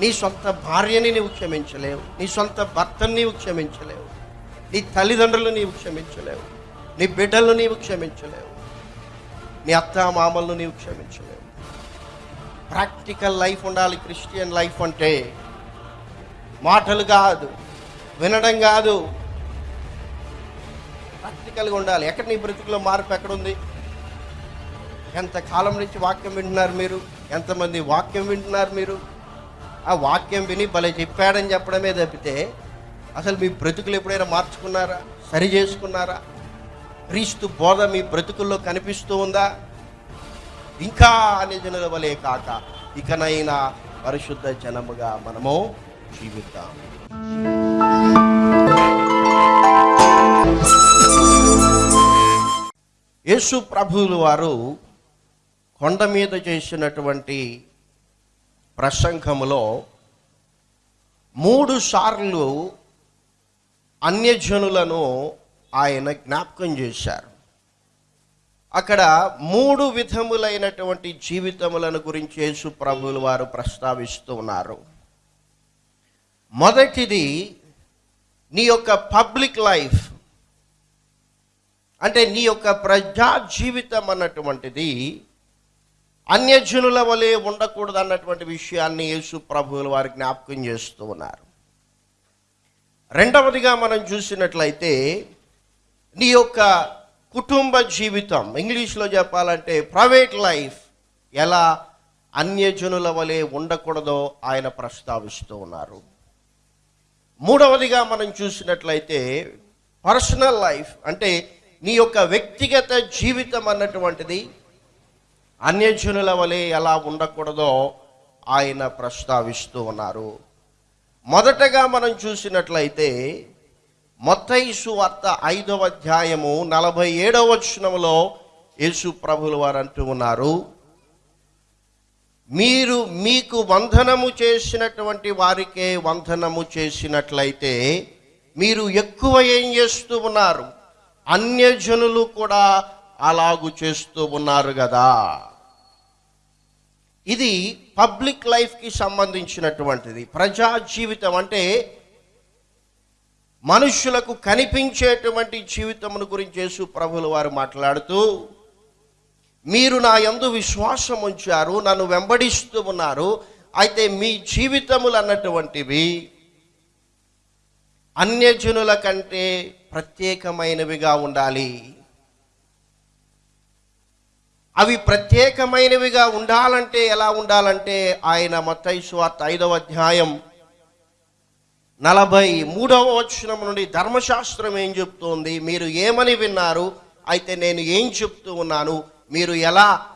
నీ సొంత భార్యని నీవు క్షమించలేవు. నీ సొంత భర్తని నీవు క్షమించలేవు. నీ తల్లిదండ్రులు నీవు క్షమించలేవు. నీ బిడ్డలను నీవు క్షమించలేవు. నీ అత్త మామలను నీవు క్షమించలేవు. ప్రాక్టికల్ లైఫ్ ఉండాలి క్రిస్టియన్ లైఫ్ అంటే. మాటలు కాదు వినడం కాదు. ప్రాక్టికల్గా ఉండాలి. ఎక్కడ నీ బ్రతుకులో మార్పు ఎక్కడుంది? ఎంత కాలం నుంచి వాక్యం వింటున్నారు మీరు? ఎంతమంది వాక్యం వింటున్నారు మీరు? ఆ వాక్యం విని భలే చెప్పాడని చెప్పడమే తప్పితే అసలు మీ బ్రతుకులు ఎప్పుడైనా మార్చుకున్నారా? సరి చేసుకున్నారా? క్రీస్తు బోధ మీ బ్రతుకుల్లో కనిపిస్తూ ఉందా? ఇంకా నిజనుల వలే కాక ఇకనైనా పరిశుద్ధ జనముగా మనము జీవిద్దాం. యేసు ప్రభువులు వారు కొండ మీద చేసినటువంటి ప్రసంగములో మూడు సార్లు అన్యజనులను ఆయన జ్ఞాపకం చేశారు. అక్కడ మూడు విధములైనటువంటి జీవితములను గురించి యేసు ప్రభువులు వారు ప్రస్తావిస్తూ ఉన్నారు. మొదటిది నీ యొక్క పబ్లిక్ లైఫ్ అంటే నీ యొక్క ప్రజా జీవితం అన్నటువంటిది అన్యజనుల వలె ఉండకూడదు అన్నటువంటి విషయాన్ని యేసు ప్రభువులు వారి జ్ఞాపకం చేస్తూ ఉన్నారు. రెండవదిగా మనం చూసినట్లయితే నీ యొక్క కుటుంబ జీవితం ఇంగ్లీష్లో చెప్పాలంటే ప్రైవేట్ లైఫ్ ఎలా అన్యజనుల వలె ఉండకూడదో ఆయన ప్రస్తావిస్తూ ఉన్నారు. మూడవదిగా మనం చూసినట్లయితే పర్సనల్ లైఫ్ అంటే నీ యొక్క వ్యక్తిగత జీవితం అన్నటువంటిది అన్యజనుల వలె ఎలా ఉండకూడదో ఆయన ప్రస్తావిస్తూ ఉన్నారు. మొదటగా మనం చూసినట్లయితే మొత్తైసు వార్త ఐదవ అధ్యాయము నలభై ఏడవ వచనంలో యేసు ప్రభులు వారు అంటూ ఉన్నారు. మీరు మీకు వందనము చేసినటువంటి వారికే వందనము చేసినట్లయితే మీరు ఎక్కువ ఏం చేస్తూ ఉన్నారు? అన్యజనులు కూడా అలాగు చేస్తూ ఉన్నారు కదా. ఇది పబ్లిక్ లైఫ్కి సంబంధించినటువంటిది. ప్రజా జీవితం అంటే మనుషులకు కనిపించేటువంటి జీవితమును గురించి యేసు ప్రభులు వారు మాట్లాడుతూ మీరు నా యందు విశ్వాసం ఉంచారు నన్ను వెంబడిస్తూ ఉన్నారు అయితే మీ జీవితములు అన్నటువంటివి అన్యజనుల కంటే ప్రత్యేకమైనవిగా ఉండాలి. అవి ప్రత్యేకమైనవిగా ఉండాలంటే ఎలా ఉండాలంటే ఆయన మతైశ్వార్త ఐదవ అధ్యాయం నలభై మూడవ వచనం నుండి ధర్మశాస్త్రం ఏం చెప్తోంది? మీరు ఏమని విన్నారు? అయితే నేను ఏం చెప్తూ ఉన్నాను? మీరు ఎలా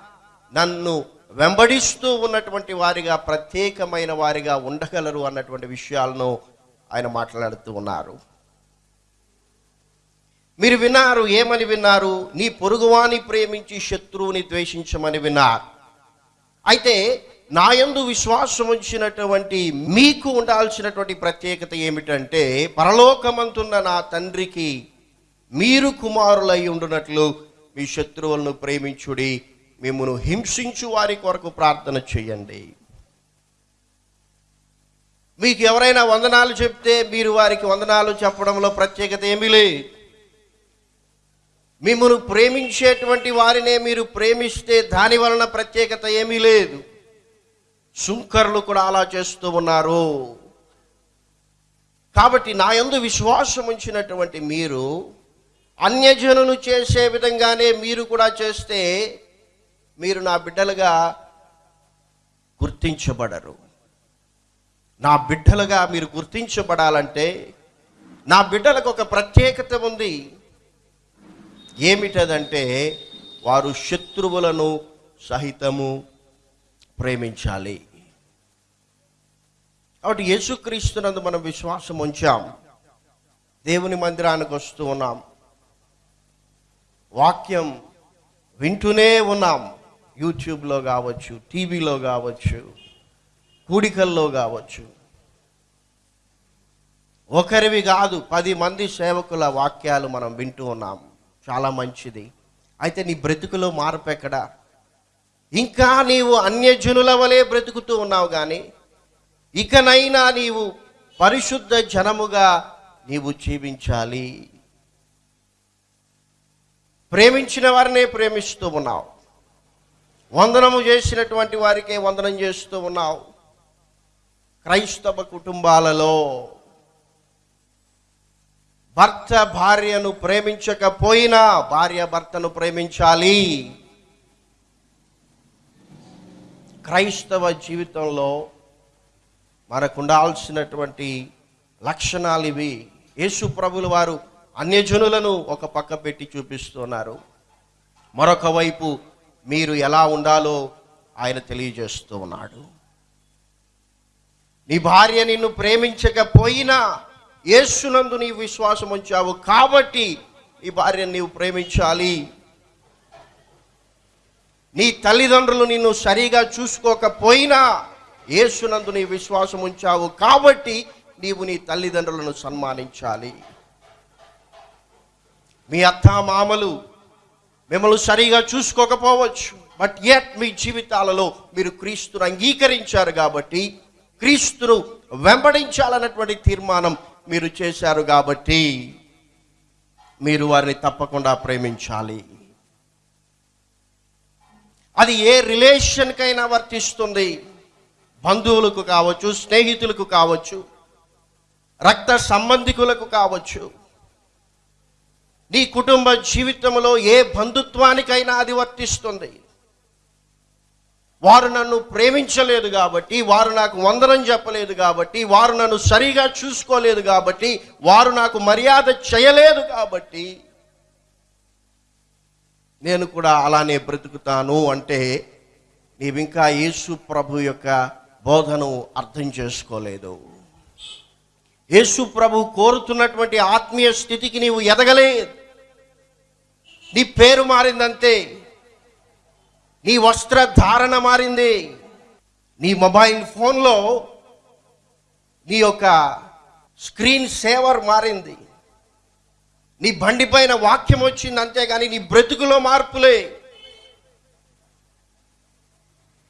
నన్ను వెంబడిస్తూ ఉన్నటువంటి వారిగా ప్రత్యేకమైన వారిగా ఉండగలరు అన్నటువంటి విషయాలను ఆయన మాట్లాడుతూ ఉన్నారు. మీరు విన్నారు ఏమని విన్నారు? నీ పొరుగువాని ప్రేమించి శత్రువుని ద్వేషించమని విన్నారు. అయితే నాయందు విశ్వాసం ఉంచినటువంటి మీకు ఉండాల్సినటువంటి ప్రత్యేకత ఏమిటంటే పరలోకమంతున్న నా తండ్రికి మీరు కుమారులై ఉండునట్లు మీ శత్రువులను ప్రేమించుడి మిమ్మను హింసించు వారి కొరకు ప్రార్థన చేయండి. మీకు ఎవరైనా వందనాలు చెప్తే మీరు వారికి వందనాలు చెప్పడంలో ప్రత్యేకత ఏమీ లేదు. మిమ్మల్ని ప్రేమించేటువంటి వారినే మీరు ప్రేమిస్తే దాని వలన ప్రత్యేకత ఏమీ లేదు. సుంకర్లు కూడా అలా చేస్తూ ఉన్నారు. కాబట్టి నా యందు విశ్వాసం ఉంచినటువంటి మీరు అన్యజనులు చేసే విధంగానే మీరు కూడా చేస్తే మీరు నా బిడ్డలుగా గుర్తించబడరు. నా బిడ్డలుగా మీరు గుర్తించబడాలంటే నా బిడ్డలకు ఒక ప్రత్యేకత ఉంది. ఏమిటదంటే వారు శత్రువులను సహితము ప్రేమించాలి. కాబట్టి యేసుక్రీస్తునందు మనం విశ్వాసం ఉంచాం. దేవుని మందిరానికి వస్తూ ఉన్నాం. వాక్యం వింటూనే ఉన్నాం. యూట్యూబ్లో కావచ్చు టీవీలో కావచ్చు కూడికల్లో కావచ్చు. ఒకరివి కాదు పది మంది సేవకుల వాక్యాలు మనం వింటూ ఉన్నాం. చాలా మంచిది. అయితే నీ బ్రతుకులో మార్పు ఎక్కడా? ఇంకా నీవు అన్యజనుల వలె బ్రతుకుతూ ఉన్నావు కానీ ఇకనైనా నీవు పరిశుద్ధ జనముగా నీవు జీవించాలి. ప్రేమించిన వారినే ప్రేమిస్తూ ఉన్నావు. వందనము చేసినటువంటి వారికే వందనం చేస్తూ ఉన్నావు. క్రైస్తవ కుటుంబాలలో భర్త భార్యను ప్రేమించకపోయినా భార్య భర్తను ప్రేమించాలి. క్రైస్తవ జీవితంలో మనకు ఉండాల్సినటువంటి లక్షణాలు ఇవి. యేసు ప్రభులు వారు అన్యజనులను ఒక పక్క పెట్టి చూపిస్తున్నారు. మరొక వైపు మీరు ఎలా ఉండాలో ఆయన తెలియజేస్తూ ఉన్నాడు. నీ భార్య నిన్ను ప్రేమించకపోయినా యేసునందు నీ విశ్వాసం ఉంచావు కాబట్టి ఈ భార్యను నీవు ప్రేమించాలి. నీ తల్లిదండ్రులు నిన్ను సరిగా చూసుకోకపోయినా యేసునందు నీ విశ్వాసం ఉంచావు కాబట్టి నీవు నీ తల్లిదండ్రులను సన్మానించాలి. మీ అత్త మామలు మిమ్మల్ని సరిగా చూసుకోకపోవచ్చు బట్ యట్ మీ జీవితాలలో మీరు క్రీస్తును అంగీకరించారు కాబట్టి క్రీస్తును వెంబడించాలన్నటువంటి తీర్మానం మీరు చేశారు కాబట్టి మీరు వారిని తప్పకుండా ప్రేమించాలి. అది ఏ రిలేషన్కైనా వర్తిస్తుంది. బంధువులకు కావచ్చు స్నేహితులకు కావచ్చు రక్త సంబంధికులకు కావచ్చు. నీ కుటుంబ జీవితంలో ఏ బంధుత్వానికైనా అది వర్తిస్తుంది. వారు నన్ను ప్రేమించలేదు కాబట్టి వారు నాకు వందనం చెప్పలేదు కాబట్టి వారు నన్ను సరిగా చూసుకోలేదు కాబట్టి వారు నాకు మర్యాద చేయలేదు కాబట్టి నేను కూడా అలానే బ్రతుకుతాను అంటే నీవింకా యేసు ప్రభు యొక్క బోధను అర్థం చేసుకోలేదు. యేసు ప్రభు కోరుతున్నటువంటి ఆత్మీయ స్థితికి నీవు ఎదగలేదు. నీ పేరు మారిందంతే. నీ వస్త్రధారణ మారింది. నీ మొబైల్ ఫోన్లో నీ యొక్క స్క్రీన్ సేవర్ మారింది. నీ బండి పైన వాక్యం వచ్చింది అంతేగాని నీ బ్రతుకులో మార్పులే.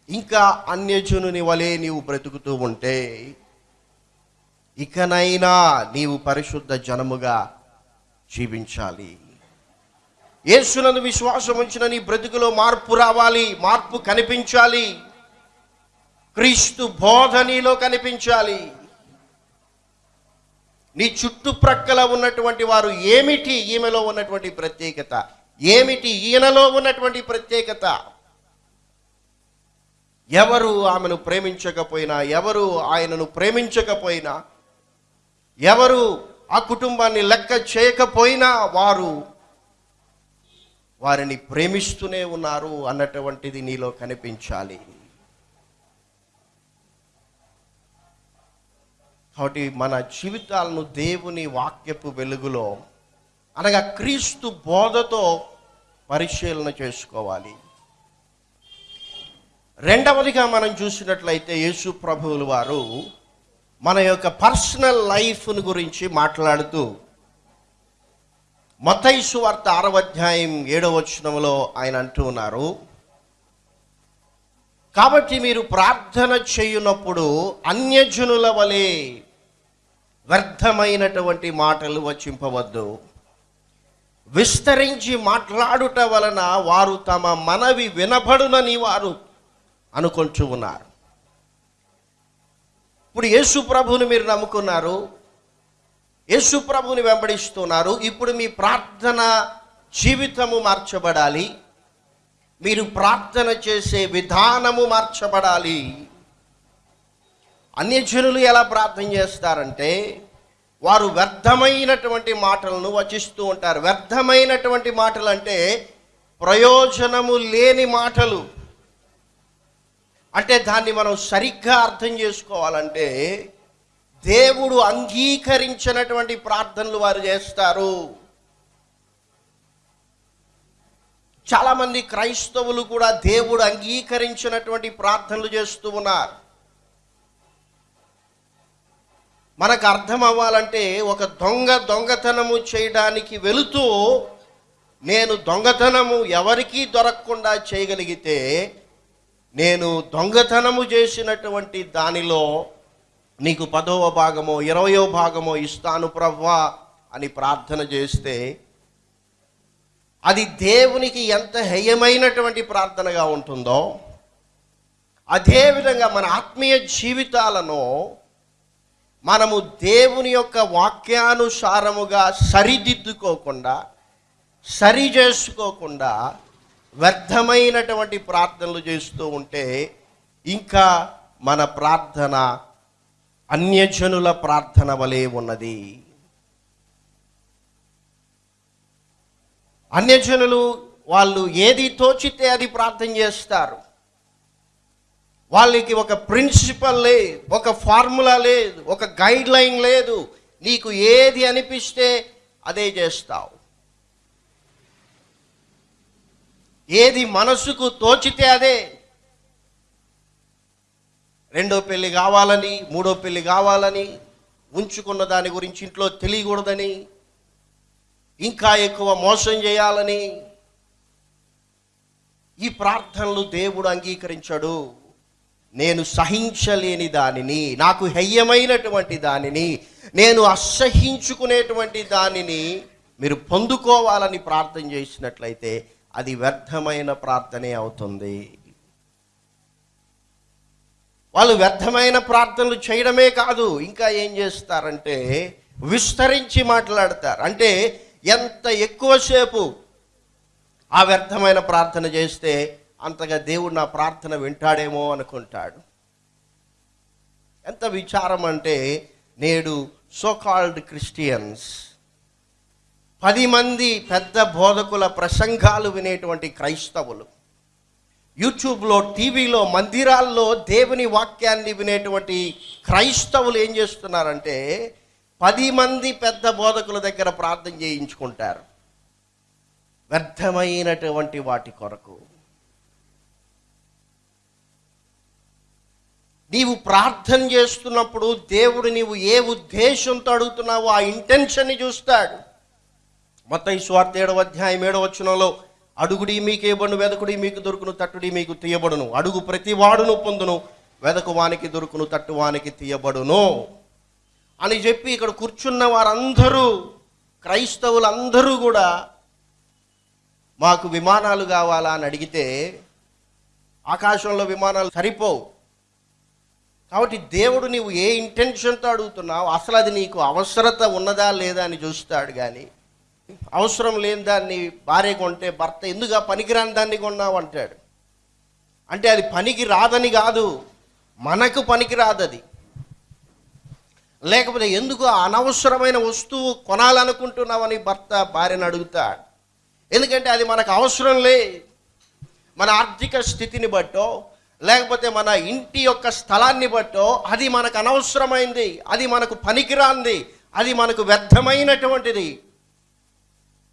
ఇంకా అన్యజనుని వలె నీవు బ్రతుకుతూ ఉంటే ఇకనైనా నీవు పరిశుద్ధ జనముగా జీవించాలి. యేసునందు విశ్వాసం ఉంచిన నీ బ్రతుకులో మార్పు రావాలి మార్పు కనిపించాలి. క్రీస్తు బోధ నీలో కనిపించాలి. నీ చుట్టుప్రక్కల ఉన్నటువంటి వారు ఏమిటి? ఈమెలో ఉన్నటువంటి ప్రత్యేకత. ఏమిటి? ఈయనలో ఉన్నటువంటి ప్రత్యేకత. ఎవరు ఆమెను ప్రేమించకపోయినా ఎవరు ఆయనను ప్రేమించకపోయినా ఎవరు ఆ కుటుంబాన్ని లెక్క చేయకపోయినా వారు వారిని ప్రేమిస్తూనే ఉన్నారు అన్నటువంటిది నీలో కనిపించాలి. కాబట్టి మన జీవితాలను దేవుని వాక్యపు వెలుగులో అనగా క్రీస్తు బోధతో పరిశీలన చేసుకోవాలి. రెండవదిగా మనం చూసినట్లయితే యేసు ప్రభువులు వారు మన యొక్క పర్సనల్ లైఫ్ను గురించి మాట్లాడుతూ మతైసు వార్త ఆరవ అధ్యాయం ఏడవ వచనంలో ఆయన అంటూ ఉన్నారు. కాబట్టి మీరు ప్రార్థన చేయునప్పుడు అన్యజనుల వలె వ్యర్థమైనటువంటి మాటలు వచ్చింపవద్దు విస్తరించి మాట్లాడుట వలన వారు తమ మనవి వినబడునని వారు అనుకుంటూ ఉన్నారు. ఇప్పుడు యేసు ప్రభుని మీరు నమ్ముకున్నారు. యేసు ప్రభువుని వెంబడిస్తున్నారు. ఇప్పుడు మీ ప్రార్థన జీవితము మార్చబడాలి. మీరు ప్రార్థన చేసే విధానము మార్చబడాలి. అన్యజనులు ఎలా ప్రార్థన చేస్తారంటే వారు వ్యర్థమైనటువంటి మాటలను వచిస్తూ ఉంటారు. వ్యర్థమైనటువంటి మాటలు అంటే ప్రయోజనము లేని మాటలు. అంటే దాన్ని మనం సరిగ్గా అర్థం చేసుకోవాలంటే దేవుడు అంగీకరించినటువంటి ప్రార్థనలు వారు చేస్తారు. చాలామంది క్రైస్తవులు కూడా దేవుడు అంగీకరించినటువంటి ప్రార్థనలు చేస్తూ ఉన్నారు. మనకు అర్థం అవ్వాలంటే ఒక దొంగ దొంగతనము చేయడానికి వెళుతూ నేను దొంగతనము ఎవరికీ దొరకకుండా చేయగలిగితే నేను దొంగతనము చేసినటువంటి దానిలో నీకు పదవ భాగమో ఇరవయో భాగమో ఇస్తాను ప్రవ్వా అని ప్రార్థన చేస్తే అది దేవునికి ఎంత హేయమైనటువంటి ప్రార్థనగా ఉంటుందో అదేవిధంగా మన ఆత్మీయ జీవితాలను మనము దేవుని యొక్క వాక్యానుసారముగా సరిదిద్దుకోకుండా సరి చేసుకోకుండా వ్యర్థమైనటువంటి ప్రార్థనలు చేస్తూ ఉంటే ఇంకా మన ప్రార్థన అన్యజనుల ప్రార్థన వలె ఉన్నది. అన్యజనులు వాళ్ళు ఏది తోచితే అది ప్రార్థన చేస్తారు. వాళ్ళకి ఒక ప్రిన్సిపల్ లేదు ఒక ఫార్ములా లేదు ఒక గైడ్ లైన్ లేదు. నీకు ఏది అనిపిస్తే అదే చేస్తావు. ఏది మనసుకు తోచితే అదే రెండో పెళ్ళి కావాలని మూడో పెళ్ళి కావాలని ఉంచుకున్న దాని గురించి ఇంట్లో తెలియకూడదని ఇంకా ఎక్కువ మోసం చేయాలని ఈ ప్రార్థనలు దేవుడు అంగీకరించడు. నేను సహించలేని దానిని నాకు హెయ్యమైనటువంటి దానిని నేను అసహించుకునేటువంటి దానిని మీరు పొందుకోవాలని ప్రార్థన చేసినట్లయితే అది వ్యర్థమైన ప్రార్థనే అవుతుంది. వాళ్ళు వ్యర్థమైన ప్రార్థనలు చేయడమే కాదు. ఇంకా ఏం చేస్తారంటే విస్తరించి మాట్లాడతారు. అంటే ఎంత ఎక్కువసేపు ఆ వ్యర్థమైన ప్రార్థన చేస్తే అంతగా దేవుడు నా ప్రార్థన వింటాడేమో అనుకుంటాడు. ఎంత విచారం అంటే నేడు సోకాల్డ్ క్రిస్టియన్స్ పది మంది పెద్ద బోధకుల ప్రసంగాలు వినేటువంటి క్రైస్తవులు యూట్యూబ్లో టీవీలో మందిరాల్లో దేవుని వాక్యాన్ని వినేటువంటి క్రైస్తవులు ఏం చేస్తున్నారంటే పది మంది పెద్ద బోధకుల దగ్గర ప్రార్థన చేయించుకుంటారు. వ్యర్థమైనటువంటి వాటి కొరకు. నీవు ప్రార్థన చేస్తున్నప్పుడు దేవుడు నీవు ఏ ఉద్దేశంతో అడుగుతున్నావో ఆ ఇంటెన్షన్ని చూస్తాడు. మొత్తం ఈ స్వార్థ ఏడవ అధ్యాయం ఏడవ వచనంలో అడుగుడి మీకు ఇవ్వను వెదకుడి మీకు దొరుకును తట్టుడి మీకు తీయబడును. అడుగు ప్రతి వాడును పొందును వెదకు వానికి దొరుకును తట్టు వానికి తీయబడును. అని చెప్పి ఇక్కడ కూర్చున్న వారందరూ క్రైస్తవులందరూ కూడా మాకు విమానాలు కావాలా అని అడిగితే ఆకాశంలో విమానాలు సరిపోవు. కాబట్టి దేవుడు నీవు ఏ ఇంటెన్షన్తో అడుగుతున్నావు? అసలు అది నీకు అవసరత ఉన్నదా లేదా అని చూస్తాడు కానీ అవసరం లేని దాన్ని భార్య కొంటే భర్త ఎందుకు ఆ పనికిరాని దాన్ని కొన్నావు అంటాడు. అంటే అది పనికి రాదని కాదు మనకు పనికి రాదది. లేకపోతే ఎందుకు అనవసరమైన వస్తువు కొనాలనుకుంటున్నావని భర్త భార్యను అడుగుతాడు ఎందుకంటే అది మనకు అవసరం లే. మన ఆర్థిక స్థితిని బట్టో లేకపోతే మన ఇంటి యొక్క స్థలాన్ని బట్టో అది మనకు అనవసరమైంది అది మనకు పనికిరాంది అది మనకు వ్యర్థమైనటువంటిది.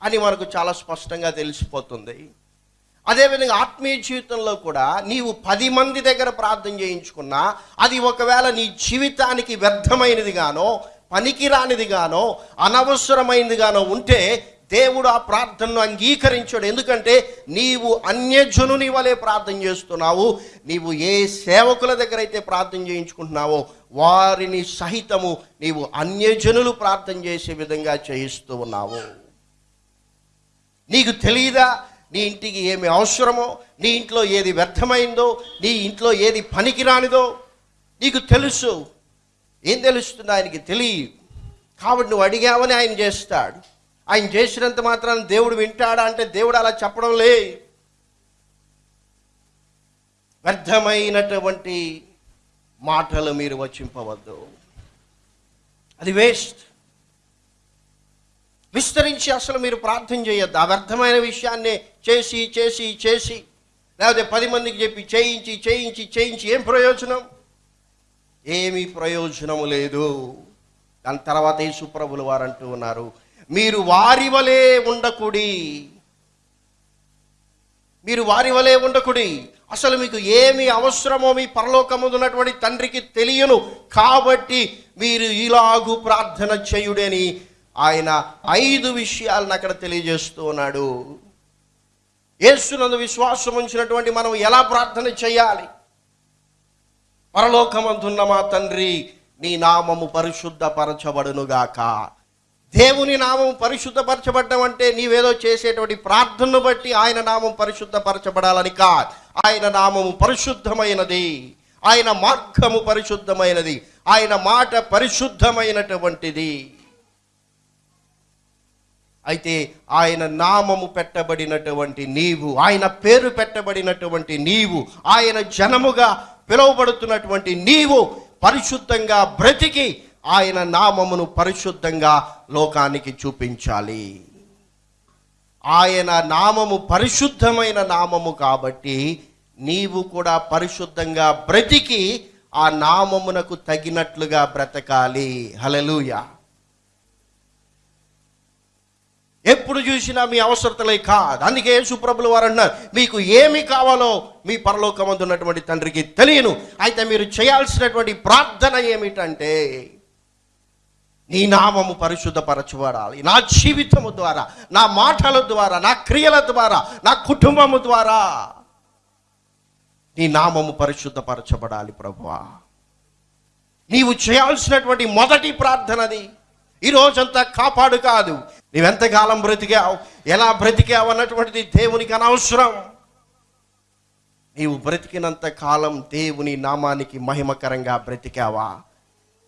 అని మనకు చాలా స్పష్టంగా తెలిసిపోతుంది. అదేవిధంగా ఆత్మీయ జీవితంలో కూడా నీవు పది మంది దగ్గర ప్రార్థన చేయించుకున్నా అది ఒకవేళ నీ జీవితానికి వ్యర్థమైనదిగానో పనికిరానిదిగానో అనవసరమైనదిగానో ఉంటే దేవుడు ఆ ప్రార్థనను అంగీకరించాడు. ఎందుకంటే నీవు అన్యజనుని వలె ప్రార్థన చేస్తున్నావు నీవు ఏ సేవకుల దగ్గర అయితే ప్రార్థన చేయించుకుంటున్నావో వారిని సహితము నీవు అన్యజనులు ప్రార్థన చేసే విధంగా చేయిస్తూ ఉన్నావు. నీకు తెలియదా నీ ఇంటికి ఏమి అవసరమో? నీ ఇంట్లో ఏది వ్యర్థమైందో? నీ ఇంట్లో ఏది పనికిరానిదో? నీకు తెలుసు. ఏం తెలుస్తుంది ఆయనకి తెలియదు. కాబట్టి నువ్వు అడిగావని ఆయన చేస్తాడు. ఆయన చేసినంత మాత్రాన దేవుడు వింటాడా అంటే దేవుడు అలా చెప్పడం లే వ్యర్థమైనటువంటి మాటలు మీరు వచ్చింపవద్దు అది వేస్ట్. విస్తరించి అసలు మీరు ప్రార్థన చేయొద్దు. అవ్యర్థమైన విషయాన్నే విషయాన్ని చేసి చేసి చేసి లేకపోతే పది మందికి చెప్పి చేయించి చేయించి చేయించి ఏం ప్రయోజనం? ఏమీ ప్రయోజనము లేదు. దాని తర్వాత యేసుప్రభులు వారు అంటూ ఉన్నారు మీరు వారి వలే ఉండకుడి. మీరు వారి వలే ఉండకుడి. అసలు మీకు ఏమి అవసరమో మీ పరలోకమున్నటువంటి తండ్రికి తెలియను. కాబట్టి మీరు ఇలాగు ప్రార్థన చేయుడని ఆయన ఐదు విషయాలను అక్కడ తెలియజేస్తూ ఉన్నాడు. యేసునందు విశ్వాసం ఉంచినటువంటి మనం ఎలా ప్రార్థన చేయాలి? పరలోకమందున్న మా తండ్రి నీ నామము పరిశుద్ధపరచబడునుగాక. దేవుని నామం పరిశుద్ధపరచబడ్డం అంటే నీవేదో చేసేటువంటి ప్రార్థనను బట్టి ఆయన నామం పరిశుద్ధపరచబడాలని కాదు. ఆయన నామము పరిశుద్ధమైనది. ఆయన మార్గము పరిశుద్ధమైనది. ఆయన మాట పరిశుద్ధమైనటువంటిది. అయితే ఆయన నామము పెట్టబడినటువంటి నీవు ఆయన పేరు పెట్టబడినటువంటి నీవు ఆయన జనముగా పిలువబడుతున్నటువంటి నీవు పరిశుద్ధంగా బ్రతికి ఆయన నామమును పరిశుద్ధంగా లోకానికి చూపించాలి. ఆయన నామము పరిశుద్ధమైన నామము కాబట్టి నీవు కూడా పరిశుద్ధంగా బ్రతికి ఆ నామమునకు తగినట్లుగా బ్రతకాలి. హలలుయా ఎప్పుడు చూసినా మీ అవసరతలే కాదు. అందుకే సుప్రభులు వారు అన్నారు మీకు ఏమి కావాలో మీ పరలోకమందు ఉన్నటువంటి తండ్రికి తెలియను. అయితే మీరు చేయాల్సినటువంటి ప్రార్థన ఏమిటంటే నీ నామము పరిశుద్ధపరచబడాలి నా జీవితము ద్వారా నా మాటల ద్వారా నా క్రియల ద్వారా నా కుటుంబము ద్వారా నీ నామము పరిశుద్ధపరచబడాలి ప్రభువా. నీవు చేయాల్సినటువంటి మొదటి ప్రార్థనది ఈ రోజంతా కాపాడు కాదు. నీవెంతకాలం బ్రతికావు? ఎలా బ్రతికావు అన్నటువంటిది దేవునికి అనవసరం. నీవు బ్రతికినంత కాలం దేవుని నామానికి మహిమకరంగా బ్రతికావా?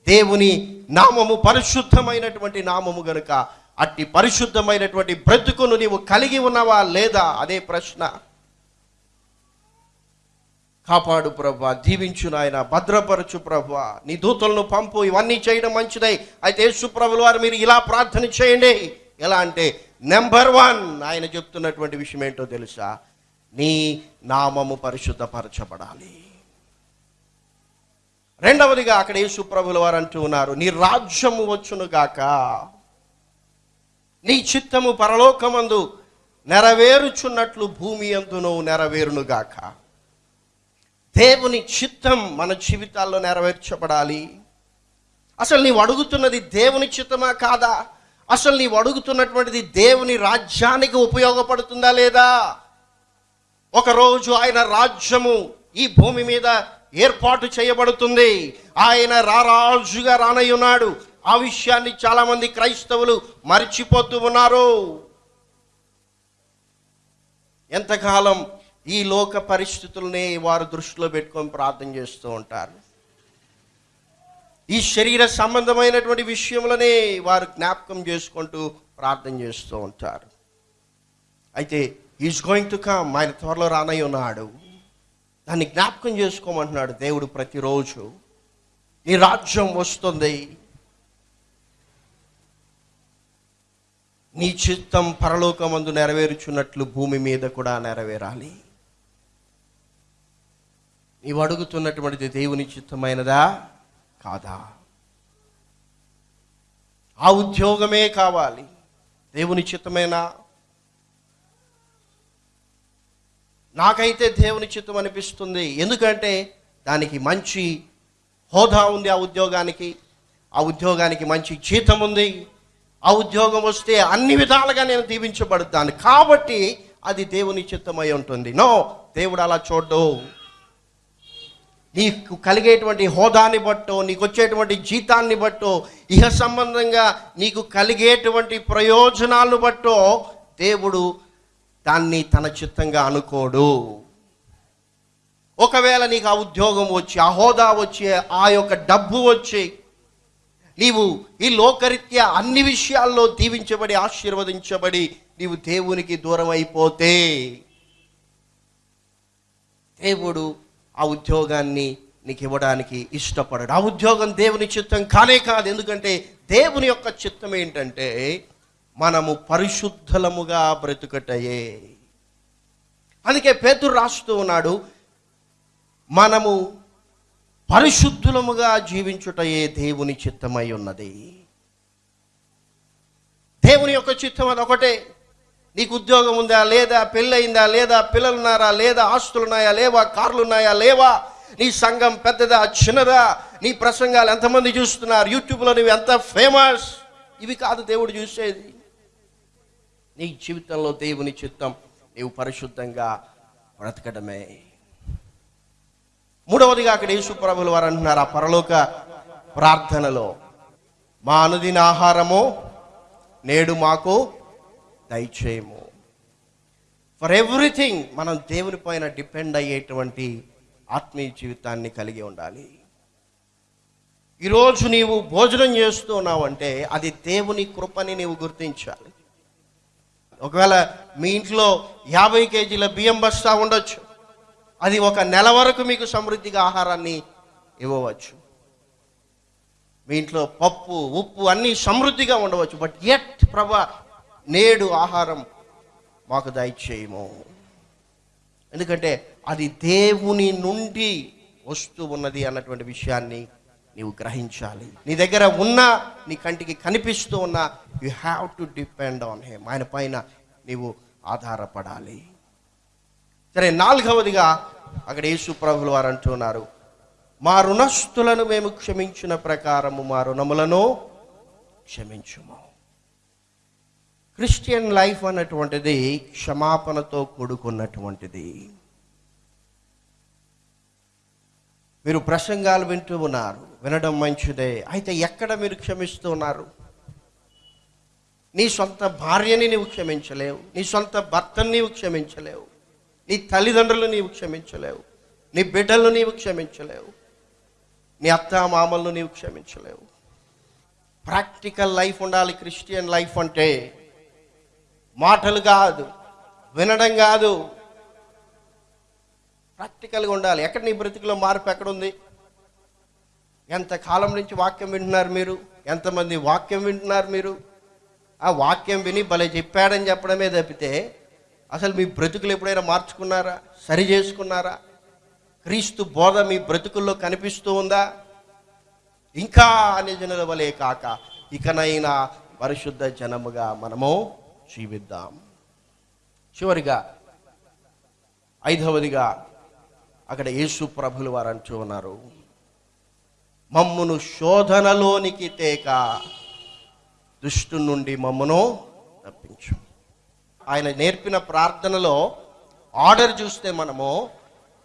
దేవుని నామము పరిశుద్ధమైనటువంటి నామము గనుక అట్టి పరిశుద్ధమైనటువంటి బ్రతుకును నీవు కలిగి ఉన్నావా లేదా? అదే ప్రశ్న. కాపాడు ప్రభా దీవించు నాయన భద్రపరచు ప్రభు. నీ దూతలను పంపు ఇవన్నీ చేయడం మంచిదై. అయితే యేసుప్రభుల వారు మీరు ఇలా ప్రార్థన చేయండి. ఎలా అంటే నెంబర్ వన్ ఆయన చెప్తున్నటువంటి విషయం ఏంటో తెలుసా? నీ నామము పరిశుద్ధపరచబడాలి. రెండవదిగా అక్కడ యేసుప్రభుల వారు అంటూ ఉన్నారు నీ రాజ్యము వచ్చును గాక. నీ చిత్తము పరలోకమందు నెరవేరుచున్నట్లు భూమి అందును నెరవేరును గాక. దేవుని చిత్తం మన జీవితాల్లో నెరవేర్చబడాలి. అసలు నీవు అడుగుతున్నది దేవుని చిత్తమా కాదా? అసలు నీవు అడుగుతున్నటువంటిది దేవుని రాజ్యానికి ఉపయోగపడుతుందా లేదా? ఒకరోజు ఆయన రాజ్యము ఈ భూమి మీద ఏర్పాటు చేయబడుతుంది. ఆయన రారాజుగా రానయ్యున్నాడు. ఆ విషయాన్ని చాలామంది క్రైస్తవులు మర్చిపోతూ ఉన్నారు. ఎంతకాలం ఈ లోక పరిస్థితులనే వారు దృష్టిలో పెట్టుకొని ప్రార్థన చేస్తూ ఉంటారు. ఈ శరీర సంబంధమైనటువంటి విషయంలోనే వారు జ్ఞాపకం చేసుకుంటూ ప్రార్థన చేస్తూ ఉంటారు. అయితే ఈజ్ గోయింగ్ టు కమ్ ఆయన త్వరలో రానై ఉన్నాడు దాన్ని జ్ఞాపకం చేసుకోమంటున్నాడు దేవుడు ప్రతిరోజు. నీ రాజ్యం వస్తుంది. నీ చిత్తం పరలోకమందు నెరవేరుచున్నట్లు భూమి మీద కూడా నెరవేరాలి. నీవు అడుగుతున్నటువంటిది దేవుని చిత్తమైనదా? కాదా? ఆ ఉద్యోగమే కావాలి. దేవుని చిత్తమైన? నాకైతే దేవుని చిత్తం అనిపిస్తుంది. ఎందుకంటే దానికి మంచి హోదా ఉంది ఆ ఉద్యోగానికి. ఆ ఉద్యోగానికి మంచి జీతం ఉంది. ఆ ఉద్యోగం వస్తే అన్ని విధాలుగా నేను దీవించబడతాను. కాబట్టి అది దేవుని చిత్తమై ఉంటుంది. నో దేవుడు అలా చూడ్డు. నీకు కలిగేటువంటి హోదాని బట్టో నీకు వచ్చేటువంటి జీతాన్ని బట్టో ఇహ సంబంధంగా నీకు కలిగేటువంటి ప్రయోజనాలను బట్టో దేవుడు దాన్ని తన చిత్తంగా అనుకోడు. ఒకవేళ నీకు ఆ ఉద్యోగం వచ్చి ఆ హోదా వచ్చి ఆ యొక్క డబ్బు వచ్చి నీవు ఈ లోకరీత్యా అన్ని విషయాల్లో దీవించబడి ఆశీర్వదించబడి నీవు దేవునికి దూరం అయిపోతే దేవుడు ఆ ఉద్యోగాన్ని నీకు ఇవ్వడానికి ఇష్టపడడు. ఆ ఉద్యోగం దేవుని చిత్తం కానే కాదు. ఎందుకంటే దేవుని యొక్క చిత్తం ఏంటంటే మనము పరిశుద్ధలముగా బ్రతుకటయే. అందుకే పేతురు రాస్తూ ఉన్నాడు మనము పరిశుద్ధులముగా జీవించుటయే దేవుని చిత్తమై ఉన్నది. దేవుని యొక్క చిత్తం అది ఒకటే నీకు ఉద్యోగం ఉందా లేదా? పెళ్ళయిందా లేదా? పిల్లలున్నారా లేదా? ఆస్తులు ఉన్నాయా లేవా? కార్లు ఉన్నాయా లేవా? నీ సంఘం పెద్దదా? చిన్నదా? నీ ప్రసంగాలు ఎంతమంది చూస్తున్నారు? యూట్యూబ్లో నువ్వు ఎంత ఫేమస్? ఇవి కాదు దేవుడు చూసేది. నీ జీవితంలో దేవుని చిత్తం నీవు పరిశుద్ధంగా బ్రతకడమే. మూడవదిగా అక్కడ యేసుప్రభులు వారు అంటున్నారు ఆ పరలోక ప్రార్థనలో మా అనుదిన ఆహారము నేడు మాకు దయచేయము. ఫర్ ఎవ్రీథింగ్ మనం దేవుని పైన డిపెండ్ అయ్యేటువంటి ఆత్మీయ జీవితాన్ని కలిగి ఉండాలి. ఈరోజు నీవు భోజనం చేస్తున్నావంటే అది దేవుని కృపని నీవు గుర్తించాలి. ఒకవేళ మీ ఇంట్లో యాభై కేజీల బియ్యం బస్తా ఉండొచ్చు. అది ఒక నెల వరకు మీకు సమృద్ధిగా ఆహారాన్ని ఇవ్వవచ్చు. మీ ఇంట్లో పప్పు ఉప్పు అన్నీ సమృద్ధిగా ఉండవచ్చు. బట్ ఎట్ ప్రభా నేడు ఆహారం మాకు దయచేయము. ఎందుకంటే అది దేవుని నుండి వస్తూ ఉన్నది అన్నటువంటి విషయాన్ని నీవు గ్రహించాలి. నీ దగ్గర ఉన్న నీ కంటికి కనిపిస్తూ ఉన్న you have to depend on him ఆయన పైన నీవు ఆధారపడాలి. సరే నాలుగవదిగా అక్కడ యేసు ప్రభులు వారు అంటున్నారు మా రుణస్థులను మేము క్షమించిన ప్రకారము మా రుణములను క్షమించుము. క్రిస్టియన్ లైఫ్ అన్నటువంటిది క్షమాపణతో కూడుకున్నటువంటిది. మీరు ప్రసంగాలు వింటూ ఉన్నారు వినడం మంచిదే. అయితే ఎక్కడ మీరు క్షమిస్తున్నారు నీ సొంత భార్యని నీవు క్షమించలేవు నీ సొంత భర్తని నీవు క్షమించలేవు నీ తల్లిదండ్రులు నీవు క్షమించలేవు నీ బిడ్డలు నీవు క్షమించలేవు నీ అత్త మామలను నీవు క్షమించలేవు. ప్రాక్టికల్ లైఫ్ ఉండాలి క్రిస్టియన్ లైఫ్ అంటే మాటలు కాదు వినడం కాదు. ప్రాక్టికల్గా ఉండాలి. ఎక్కడ నీ బ్రతికిలో మార్పు ఎక్కడ ఉంది ఎంత కాలం నుంచి వాక్యం వింటున్నారు మీరు? ఎంతమంది వాక్యం వింటున్నారు మీరు? ఆ వాక్యం విని భలే చెప్పాడని చెప్పడమే తప్పితే అసలు మీ బ్రతుకులు ఎప్పుడైనా మార్చుకున్నారా? సరి చేసుకున్నారా? క్రీస్తు బోధ మీ బ్రతుకుల్లో కనిపిస్తూ ఉందా? ఇంకా అనే జనుల వలే కాక ఇకనైనా పరిశుద్ధ జనముగా మనము జీవిద్దాం. చివరిగా ఐదవదిగా అక్కడ యేసు ప్రభులు వారు అంటూ ఉన్నారు మమ్మును శోధనలోనికి తేక దుష్టు నుండి మమ్మను తప్పించు ఆయన నేర్పిన ప్రార్థనలో ఆర్డర్ చూస్తే మనము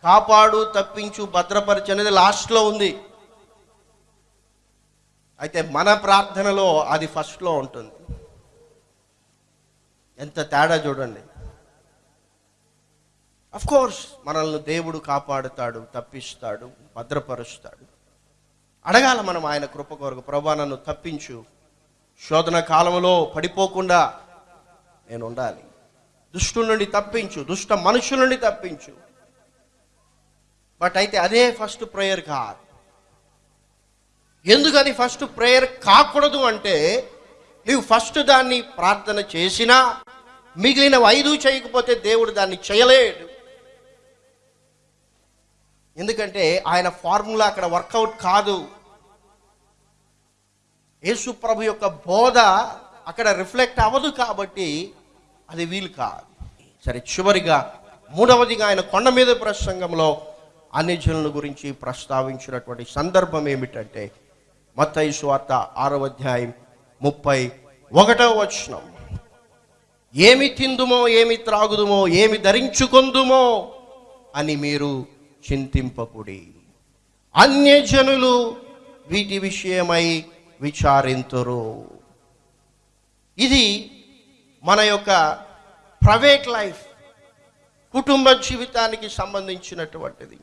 కాపాడు తప్పించు భద్రపరచు అనేది లాస్ట్లో ఉంది. అయితే మన ప్రార్థనలో అది ఫస్ట్లో ఉంటుంది. ఎంత తేడా చూడండి. అఫ్ కోర్స్ మనల్ని దేవుడు కాపాడుతాడు తప్పిస్తాడు భద్రపరుస్తాడు. అడగాల మనం ఆయన కృప కొరకు ప్రభా నన్ను తప్పించు. శోధన కాలంలో పడిపోకుండా నేను ఉండాలి. దుష్టుల నుండి తప్పించు దుష్ట మనుషుల నుండి తప్పించు. బట్ అయితే అదే ఫస్ట్ ప్రేయర్ కాదు ఎందుకని ఫస్ట్ ప్రేయర్ కాకూడదు అంటే నీవు ఫస్ట్ దాన్ని ప్రార్థన చేసినా మిగిలిన ఐదు చేయకపోతే దేవుడు దాన్ని చేయలేడు. ఎందుకంటే ఆయన ఫార్ములా అక్కడ వర్కౌట్ కాదు. యేసు ప్రభు యొక్క బోధ అక్కడ రిఫ్లెక్ట్ అవ్వదు కాబట్టి అది వీలు కాదు. సరే చివరిగా మూడవదిగా ఆయన కొండ మీద ప్రసంగంలో అన్ని జనుల గురించి ప్రస్తావించినటువంటి సందర్భం ఏమిటంటే మత్తయి సువార్త ఆరవ అధ్యాయం ముప్పై ఒకటవ వచనం. ఏమి తిందుమో ఏమి త్రాగుదుమో ఏమి ధరించుకొందుమో అని మీరు చింతింపకుడి. అన్యజనులు వీటి విషయమై విచారింతురు. ఇది మన యొక్క ప్రైవేట్ లైఫ్ కుటుంబ జీవితానికి సంబంధించినటువంటిది.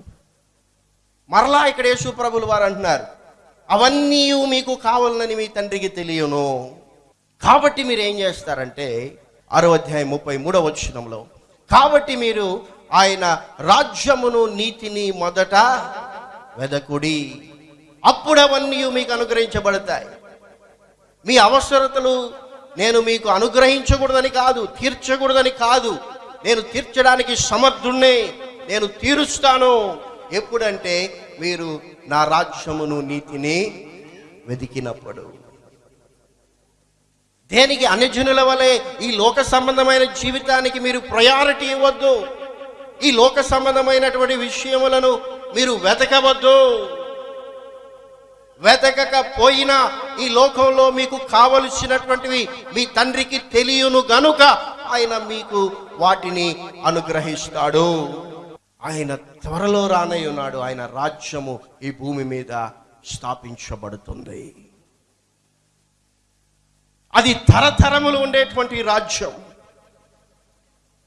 మరలా ఇక్కడ యేసు ప్రభులు వారు అంటున్నారు అవన్నీ మీకు కావాలని మీ తండ్రికి తెలియను. కాబట్టి మీరు ఏం చేస్తారంటే ఆరో అధ్యాయం ముప్పై మూడవ వచనంలో కాబట్టి మీరు ఆయన రాజ్యమును నీతిని మొదట వెదకుడి. అప్పుడు అవన్నీ మీకు అనుగ్రహించబడతాయి. మీ అవసరతలు నేను మీకు అనుగ్రహించకూడదని కాదు తీర్చకూడదని కాదు. నేను తీర్చడానికి సమర్థుణ్ణే నేను తీరుస్తాను. ఎప్పుడంటే మీరు నా రాజ్యమును నీతిని వెతికినప్పుడు దేనికి అన్యజనుల వలె ఈ లోక సంబంధమైన జీవితానికి మీరు ప్రయారిటీ ఇవ్వద్దు? ఈ లోక సంబంధమైనటువంటి విషయములను మీరు వెతకవద్దు. వెతకకపోయినా ఈ లోకంలో మీకు కావలసినటువంటివి మీ తండ్రికి తెలియను గనుక ఆయన మీకు వాటిని అనుగ్రహిస్తాడు. ఆయన త్వరలో రానై ఉన్నాడు ఆయన రాజ్యము ఈ భూమి మీద స్థాపించబడుతుంది. అది తరతరములు ఉండేటువంటి రాజ్యం.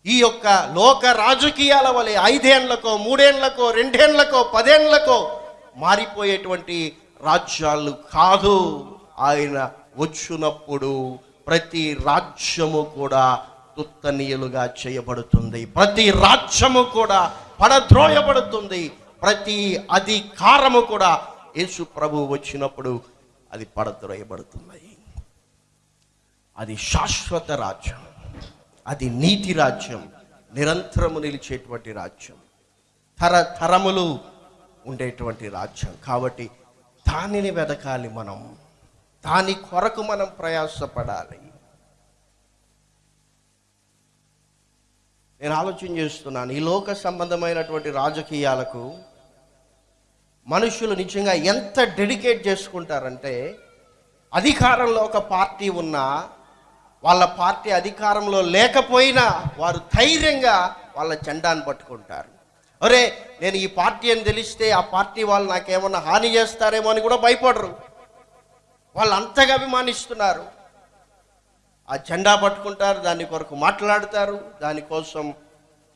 ఈ యొక్క లోక రాజకీయాల వలె ఐదేండ్లకో మూడేండ్లకో రెండేండ్లకో పదేండ్లకో మారిపోయేటువంటి రాజ్యాలు కాదు. ఆయన వచ్చినప్పుడు ప్రతి రాజ్యము కూడా తుత్తనీయులుగా చేయబడుతుంది. ప్రతి రాజ్యము కూడా పడద్రోయబడుతుంది. ప్రతి అధికారము కూడా యేసు ప్రభు వచ్చినప్పుడు అది పడద్రోయబడుతున్నాయి అది శాశ్వత రాజ్యం. అది నీతి రాజ్యం. నిరంతరము నిలిచేటువంటి రాజ్యం. తరతరములు ఉండేటువంటి రాజ్యం. కాబట్టి దానిని వెదకాలి మనం. దాని కొరకు మనం ప్రయాసపడాలి. నేను ఆలోచన చేస్తున్నాను. ఈ లోక సంబంధమైనటువంటి రాజకీయాలకు మనుషులు నిజంగా ఎంత డెడికేట్ చేసుకుంటారంటే అధికారంలో ఒక పార్టీ ఉన్నా వాళ్ళ పార్టీ అధికారంలో లేకపోయినా వారు ధైర్యంగా వాళ్ళ జెండాను పట్టుకుంటారు. అరే నేను ఈ పార్టీ అని తెలిస్తే ఆ పార్టీ వాళ్ళు నాకేమన్నా హాని చేస్తారేమో అని కూడా భయపడరు. వాళ్ళు అంతగా అభిమానిస్తున్నారు. ఆ జెండా పట్టుకుంటారు దాని కొరకు మాట్లాడతారు దానికోసం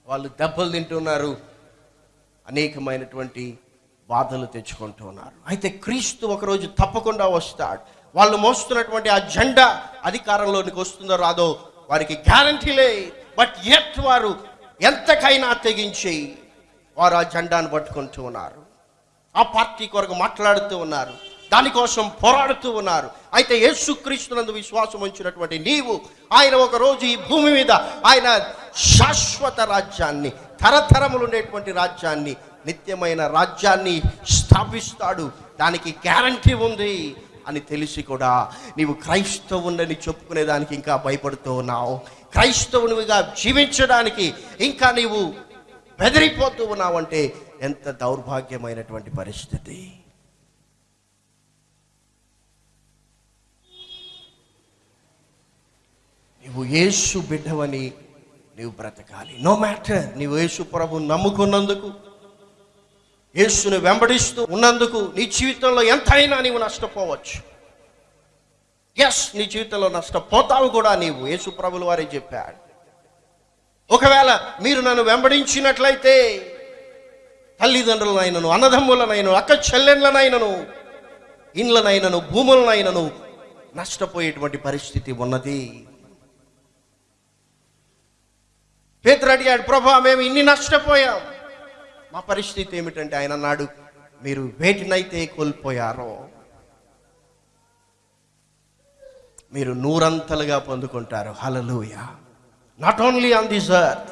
వాళ్ళు దెబ్బలు తింటున్నారు. అనేకమైనటువంటి బాధలు తెచ్చుకుంటున్నారు అయితే క్రీస్తు ఒకరోజు తప్పకుండా వస్తాడు. వాళ్ళు మోస్తున్నటువంటి ఆ జెండా అధికారంలోనికి వస్తుందో రాదో వారికి గ్యారంటీ లే బట్ ఎట్ వారు ఎంతకైనా తెగించి వారు ఆ జెండాను పట్టుకుంటూ ఉన్నారు. ఆ పార్టీ కొరకు మాట్లాడుతూ ఉన్నారు. దానికోసం పోరాడుతూ ఉన్నారు. అయితే యేసుక్రీస్తునందు విశ్వాసం ఉంచినటువంటి నీవు ఆయన ఒకరోజు ఈ భూమి మీద ఆయన శాశ్వత రాజ్యాన్ని తరతరములు ఉండేటువంటి రాజ్యాన్ని నిత్యమైన రాజ్యాన్ని స్థాపిస్తాడు. దానికి గ్యారంటీ ఉంది అని తెలిసి కూడా నీవు క్రైస్తవుని చెప్పుకునేదానికి ఇంకా భయపడుతూ ఉన్నావు. క్రైస్తవునిగా జీవించడానికి ఇంకా నీవు బెదిరిపోతూ ఉన్నావంటే ఎంత దౌర్భాగ్యమైనటువంటి పరిస్థితి. నువ్వు యేసు బిడ్డవని నీవు బ్రతకాలి. నో మ్యాటర్ నీవు యేసు ప్రభు నమ్ముకున్నందుకు యేసును వెంబడిస్తూ ఉన్నందుకు నీ జీవితంలో ఎంతైనా నీవు నష్టపోవచ్చు. ఎస్ నీ జీవితంలో నష్టపోతావు కూడా నీవు. యేసు ప్రభులు వారే చెప్పాడు. ఒకవేళ మీరు నన్ను వెంబడించినట్లయితే తల్లిదండ్రులనైనను అన్నదమ్ములనైనను అక్క చెల్లెళ్ళనైనను ఇండ్లనైనను భూములనైనను నష్టపోయేటువంటి పరిస్థితి ఉన్నది. పేతురు అడిగాడు ప్రభా మేము ఇన్ని నష్టపోయాం. మా పరిస్థితి ఏమిటంటే ఆయన అన్నాడు మీరు వేటినైతే కోల్పోయారో మీరు నూరంతలుగా పొందుకుంటారు. Hallelujah not only on this earth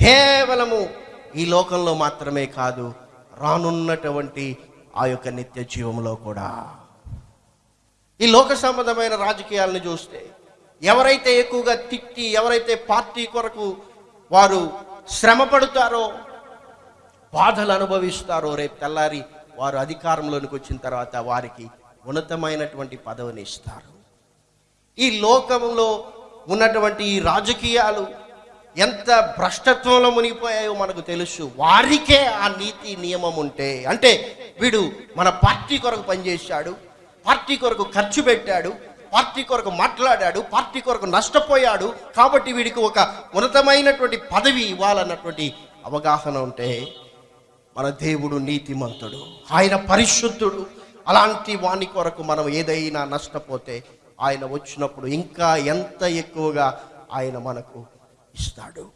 కేవలము ఈ లోకంలో మాత్రమే కాదు రానున్నటువంటి ఆ యొక్క నిత్య జీవంలో కూడా. ఈ లోక సంబంధమైన రాజకీయాలను చూస్తే ఎవరైతే ఎక్కువగా తిట్టి ఎవరైతే పార్టీ కొరకు వారు శ్రమ పడుతారో బాధలు అనుభవిస్తారో రేపు తెల్లారి వారు అధికారంలోనికి వచ్చిన తర్వాత వారికి ఉన్నతమైనటువంటి పదవిని ఇస్తారు. ఈ లోకంలో ఉన్నటువంటి ఈ రాజకీయాలు ఎంత భ్రష్టత్వంలో మునిగిపోయాయో మనకు తెలుసు. వారికే ఆ నీతి నియమం ఉంటే అంటే వీడు మన పార్టీ కొరకు పనిచేశాడు పార్టీ కొరకు ఖర్చు పెట్టాడు పార్టీ కొరకు మాట్లాడాడు పార్టీ కొరకు నష్టపోయాడు. కాబట్టి వీడికి ఒక ఉన్నతమైనటువంటి పదవి ఇవ్వాలన్నటువంటి అవగాహన ఉంటే మన దేవుడు నీతిమంతుడు ఆయన పరిశుద్ధుడు. అలాంటి వాని కొరకు మనం ఏదైనా నష్టపోతే ఆయన వచ్చినప్పుడు ఇంకా ఎంత ఎక్కువగా ఆయన మనకు ఇస్తాడు.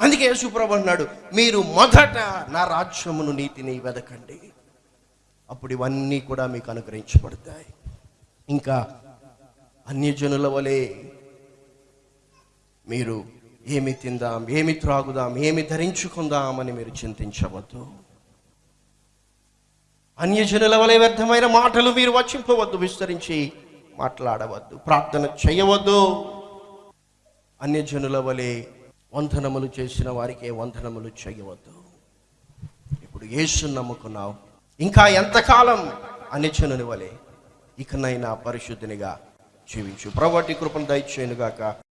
అందుకే యేసుప్రభు అన్నాడు మీరు మొదట నా రాజ్యమును నీతిని వెదకండి. అప్పుడు ఇవన్నీ కూడా మీకు అనుగ్రహించబడతాయి. ఇంకా అన్యజనుల వలె మీరు ఏమి తిందాం ఏమి త్రాగుదాం ఏమి ధరించుకుందాం అని మీరు చింతించవద్దు. అన్యజనుల వలె వ్యర్థమైన మాటలు మీరు వచ్చింపవద్దు విస్తరించి మాట్లాడవద్దు ప్రార్థన చేయవద్దు. అన్యజనుల వలె వంధనములు చేసిన వారికే వంధనములు చేయవద్దు. ఇప్పుడు యేసు నమ్ముకున్నావు. ఇంకా ఎంతకాలం అన్యజనుని వలె? ఇకనైనా పరిశుద్ధినిగా జీవించు. ప్రవటి కృపను దయచేయనుగాక.